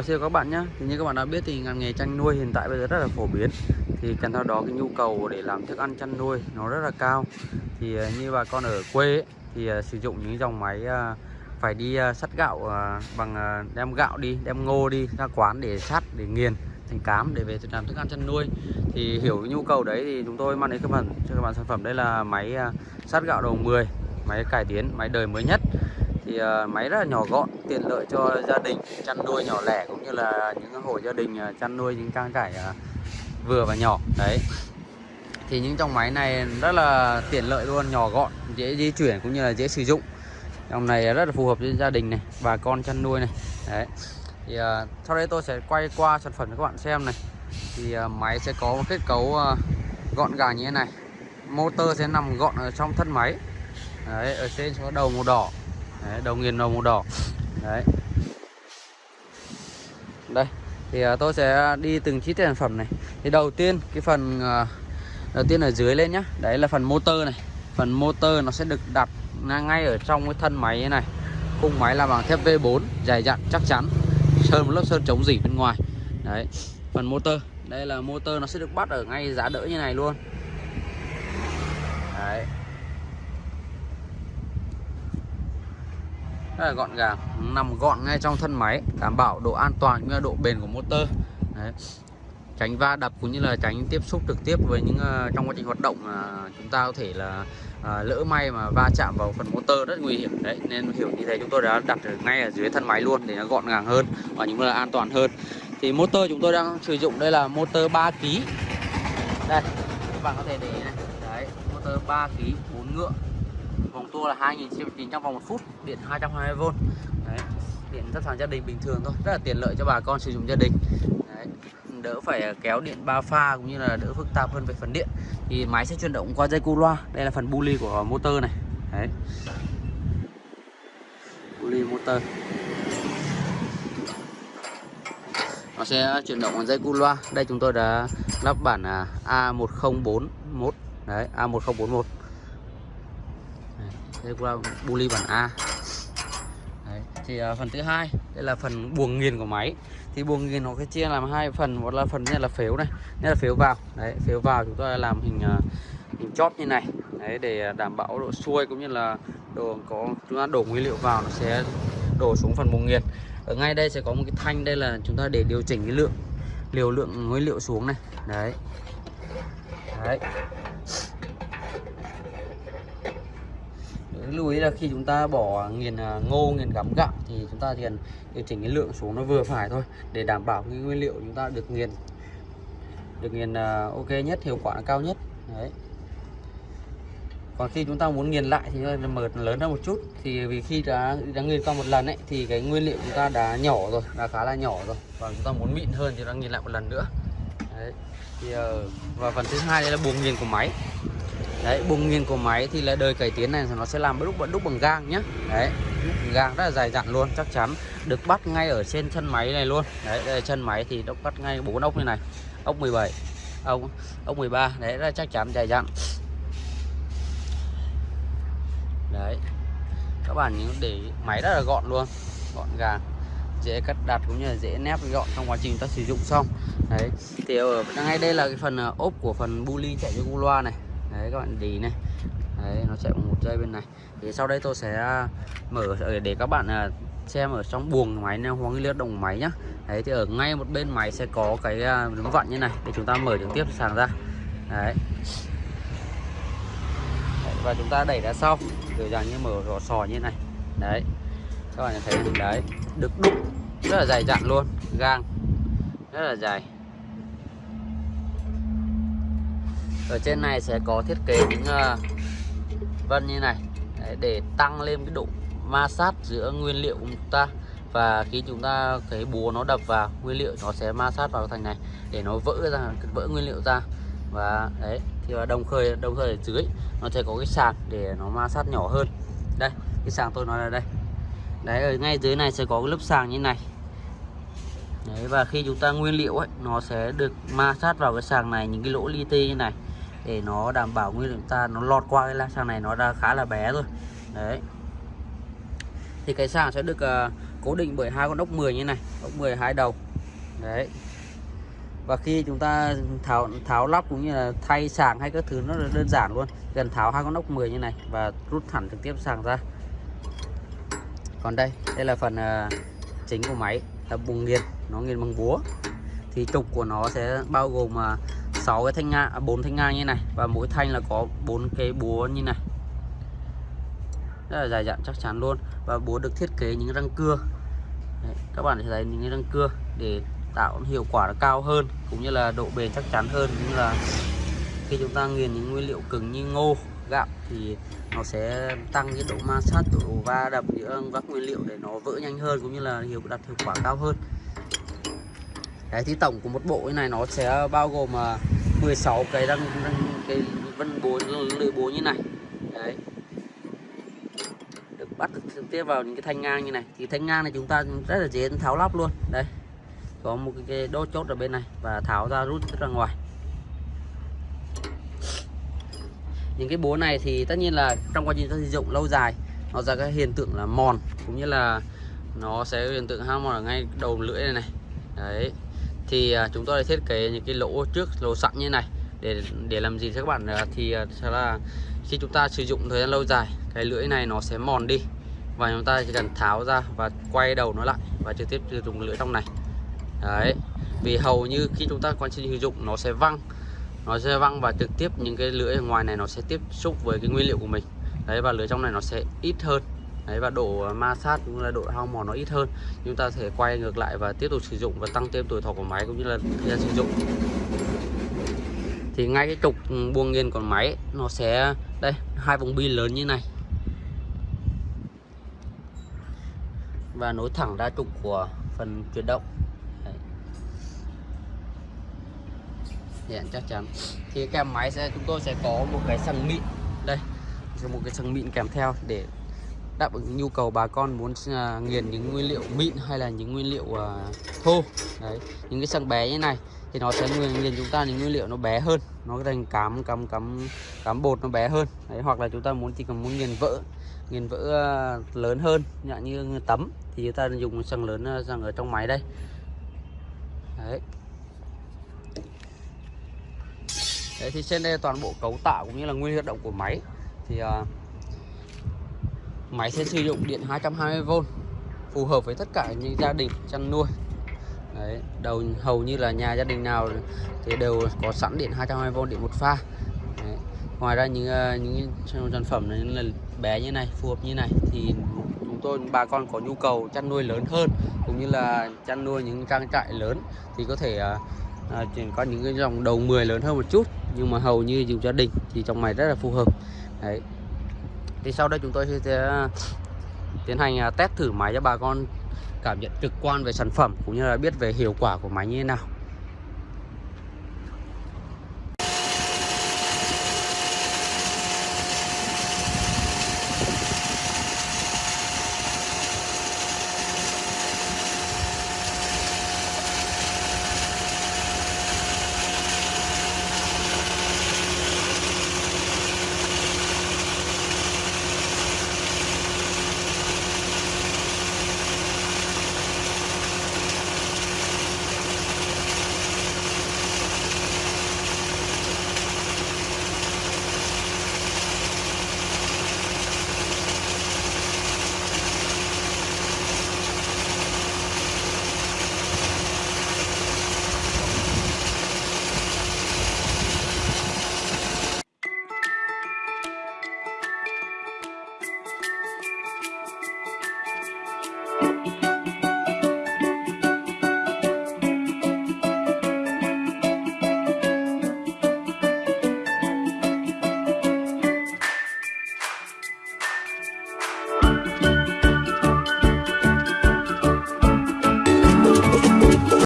và xin chào các bạn nhé thì như các bạn đã biết thì ngành nghề chăn nuôi hiện tại bây giờ rất là phổ biến. Thì kèm theo đó cái nhu cầu để làm thức ăn chăn nuôi nó rất là cao. Thì à, như bà con ở quê ấy, thì à, sử dụng những dòng máy à, phải đi sắt gạo bằng đem gạo đi đem ngô đi ra quán để sắt để nghiền thành cám để về làm thức ăn chăn nuôi. Thì hiểu cái nhu cầu đấy thì chúng tôi mang đến các bạn cho các bạn sản phẩm. Đây là máy sắt gạo đầu 10 máy cải tiến máy đời mới nhất thì uh, máy rất là nhỏ gọn tiện lợi cho gia đình chăn nuôi nhỏ lẻ cũng như là những hộ gia đình uh, chăn nuôi những trang trại uh, ờ, vừa và nhỏ. Đấy. Thì những trong máy này rất là tiện lợi luôn nhỏ gọn dễ di chuyển cũng như là dễ sử dụng. Trong này rất là phù hợp với gia đình này bà con chăn nuôi này. Đấy. Thì uh, sau đây tôi sẽ quay qua sản phẩm cho các bạn xem này. Thì uh, máy sẽ có một kết cấu uh, gọn gàng như thế này. Motor sẽ nằm gọn ở trong thân máy. Đấy ở trên có đầu màu đỏ đấy, đầu nghiền màu đỏ. Đấy. Đây thì à, tôi sẽ đi từng chi tiết sản phẩm này. Thì đầu tiên cái phần à, đầu tiên ở dưới lên nhá. Đấy là phần motor này. Phần motor nó sẽ được đặt ngay ở trong cái thân máy này. Khung máy là bằng thép V4 dày dặn chắc chắn. Sơn một lớp sơn chống dỉ bên ngoài. Đấy phần motor. Đây là motor nó sẽ được bắt ở ngay giá đỡ như này luôn. Đấy. Rất là gọn gàng nằm gọn ngay trong thân máy đảm bảo độ an toàn cũng như độ bền của motor. Đấy. tránh va đập cũng như là tránh tiếp xúc trực tiếp với những uh, trong quá trình hoạt động uh, chúng ta có thể là uh, lỡ may mà va chạm vào phần motor rất nguy hiểm. Đấy nên hiểu như thế chúng tôi đã đặt ở ngay ở dưới thân máy luôn để nó gọn gàng hơn và những là an toàn hơn. Thì motor chúng tôi đang sử dụng đây là motor 3 kg đây các bạn có thể để này. Đấy motor 3 kg 4 ngựa vòng tua là 2000 trong vòng một phút, điện 220V Đấy. điện rất là gia đình bình thường thôi, rất là tiện lợi cho bà con sử dụng gia đình. Đấy. đỡ phải kéo điện ba pha cũng như là đỡ phức tạp hơn về phần điện. Thì máy sẽ chuyển động qua dây cu loa. Đây là phần bu ly của motor này. Đấy. bu ly motor. Nó sẽ chuyển động bằng dây cu loa. Đây chúng tôi đã lắp bản à, A1041 đấy A1041 đây là buli bản A. Đấy. thì uh, phần thứ hai đây là phần buồng nghiền của máy. Thì buồng nghiền nó cái chia làm hai phần một là phần nhất là phếu này nhất là phếu vào. Đấy phếu vào chúng tôi làm hình uh, hình chóp như này. Đấy để đảm bảo độ xuôi cũng như là đồ có chúng ta đổ nguyên liệu vào nó sẽ đổ xuống phần buồng nghiền. Ở ngay đây sẽ có một cái thanh đây là chúng ta để điều chỉnh cái lượng liều lượng nguyên liệu xuống này. Đấy. Đấy. Lưu ý là khi chúng ta bỏ nghiền à, ngô, nghiền gắm gạo thì chúng ta liền điều chỉnh cái lượng xuống nó vừa phải thôi để đảm bảo cái nguyên liệu chúng ta được nghiền được nghiền à, ok nhất, hiệu quả cao nhất. Đấy. Còn khi chúng ta muốn nghiền lại thì mở lớn hơn một chút. Thì vì khi đã đã nghiền qua một lần ấy, thì cái nguyên liệu chúng ta đã nhỏ rồi, đã khá là nhỏ rồi. Và chúng ta muốn mịn hơn thì đang nghiền lại một lần nữa. Đấy. Thì ờ, và phần thứ hai đây là buồng nghiền của máy đấy, bùng nghiêng của máy thì là đời cải tiến này nó sẽ làm đúc đúc bằng gang nhá. Đấy đúc gang rất là dài dặn luôn, chắc chắn được bắt ngay ở trên chân máy này luôn. Đấy, đây là chân máy thì nó bắt ngay bốn ốc như này, ốc 17 ốc ốc 13 đấy là chắc chắn, dài dặn. Đấy, các bạn nhớ để máy rất là gọn luôn, gọn gàng, dễ cắt đặt cũng như là dễ nép gọn trong quá trình ta sử dụng xong. Đấy, thì ở, ngay đây là cái phần ờ, ốp của phần bu ly chạy cho cu loa này đấy, các bạn đi này. Đấy, nó chạy một dây bên này. Thì sau đây tôi sẽ à, mở ờ, để các bạn à, xem ở trong buồng máy neo hóa liên động máy nhá. Đấy, thì ở ngay một bên máy sẽ có cái à, núm vặn như này, để chúng ta mở trực tiếp sàng ra. Đấy. đấy, và chúng ta đẩy ra sau, kiểu dạng như mở rò sò như này. Đấy, các bạn thấy, đấy, được đúc rất là dài dặn luôn, gang, rất là dài ở trên này sẽ có thiết kế những vân như này. Để tăng lên cái độ ma sát giữa nguyên liệu của chúng ta. Và khi chúng ta cái búa nó đập vào, nguyên liệu nó sẽ ma sát vào thành này, để nó vỡ ra, vỡ nguyên liệu ra. Và, đấy, thì và đồng khơi đồng khơi ở dưới, nó sẽ có cái sàn để nó ma sát nhỏ hơn. Đây, cái sàng tôi nói là đây. Đấy, ở ngay dưới này sẽ có cái lớp sàng như này. Đấy, và khi chúng ta nguyên liệu ấy, nó sẽ được ma sát vào cái sàng này, những cái lỗ li ti như này để nó đảm bảo nguyên liệu ta nó lọt qua cái la sàng này nó đã khá là bé rồi đấy. Thì cái sàng sẽ được uh, cố định bởi hai con ốc 10 như này ốc 10 hai đầu. Đấy. Và khi chúng ta tháo tháo lắp cũng như là thay sàng hay các thứ nó là đơn giản luôn. Cần tháo hai con ốc 10 như này và rút thẳng trực tiếp sàng ra. Còn đây đây là phần uh, chính của máy là bùng nghiền nó nghiền bằng búa. Thì trục của nó sẽ bao gồm uh, 6 cái thanh ngang, à, bốn 4 thanh ngang như này. Và mỗi thanh là có bốn cái búa như này. Rất là dài dặn chắc chắn luôn. Và búa được thiết kế những răng cưa. Đấy, các bạn sẽ thấy những răng cưa để tạo hiệu quả cao hơn cũng như là độ bền chắc chắn hơn. Cũng như là khi chúng ta nghiền những nguyên liệu cứng như ngô gạo thì nó sẽ tăng cái độ ma sát độ va đập giữa các nguyên liệu để nó vỡ nhanh hơn cũng như là hiệu đạt hiệu quả cao hơn. Đấy thì tổng của một bộ như này nó sẽ bao gồm à, 16 cái đang, răng cái vân búa lưỡi búa như này. Đấy. Được bắt được trực tiếp vào những cái thanh ngang như này. Thì thanh ngang này chúng ta rất là dễ tháo lắp luôn. Đây. Có một cái đốt chốt ở bên này và tháo ra rút ra ngoài. Những cái búa này thì tất nhiên là trong quá trình sử dụng lâu dài nó ra cái hiện tượng là mòn cũng như là nó sẽ hiện tượng hao mòn ở ngay đầu lưỡi này này. Đấy thì à, chúng tôi đã thiết kế những cái lỗ trước, lỗ sẵn như này để để làm gì các bạn à, thì à, sẽ là khi chúng ta sử dụng thời gian lâu dài, cái lưỡi này nó sẽ mòn đi và chúng ta chỉ cần tháo ra và quay đầu nó lại và trực tiếp sử dụng lưỡi trong này. Đấy, vì hầu như khi chúng ta quan trình sử dụng nó sẽ văng, nó sẽ văng và trực tiếp những cái lưỡi ở ngoài này nó sẽ tiếp xúc với cái nguyên liệu của mình. Đấy, và lưỡi trong này nó sẽ ít hơn đấy, và độ à, ma sát cũng là độ hao mòn nó ít hơn. Chúng ta thể quay ngược lại và tiếp tục sử dụng và tăng thêm tuổi thọ của máy cũng như là thời gian sử dụng. Thì ngay cái trục ừ, buông nghiền của máy, nó sẽ, đây, hai vòng bi lớn như này. Và nối thẳng ra trục của phần chuyển động. Hiện chắc chắn. Thì kèm máy sẽ, chúng tôi sẽ có một cái sàng mịn. Đây, một cái sàng mịn kèm theo để đáp ứng nhu cầu bà con muốn uh, nghiền những nguyên liệu mịn hay là những nguyên liệu uh, thô. Đấy những cái xăng bé như này thì nó sẽ nghiền, nghiền chúng ta những nguyên liệu nó bé hơn nó thành cám cắm cắm cám bột nó bé hơn. Đấy hoặc là chúng ta muốn chỉ cần muốn nghiền vỡ nghiền vỡ uh, lớn hơn dạng như tấm thì chúng ta dùng xăng lớn xăng ở trong máy đây. Đấy. Đấy thì trên đây toàn bộ cấu tạo cũng như là nguyên hoạt động của máy thì uh, Máy sẽ sử dụng điện 220V phù hợp với tất cả những gia đình chăn nuôi. Đấy, đầu hầu như là nhà gia đình nào thì đều có sẵn điện 220V điện một pha. Đấy. ngoài ra những ờ, những sản phẩm này là bé như này phù hợp như này thì chúng tôi bà con có nhu cầu chăn nuôi lớn hơn cũng như là chăn nuôi những trang trại lớn thì có thể à, có những cái dòng đầu 10 lớn hơn một chút nhưng mà hầu như dùng gia đình thì trong này rất là phù hợp. Đấy thì sau đây chúng tôi sẽ à, tiến hành à, test thử máy cho bà con cảm nhận trực quan về sản phẩm, cũng như là biết về hiệu quả của máy như thế nào.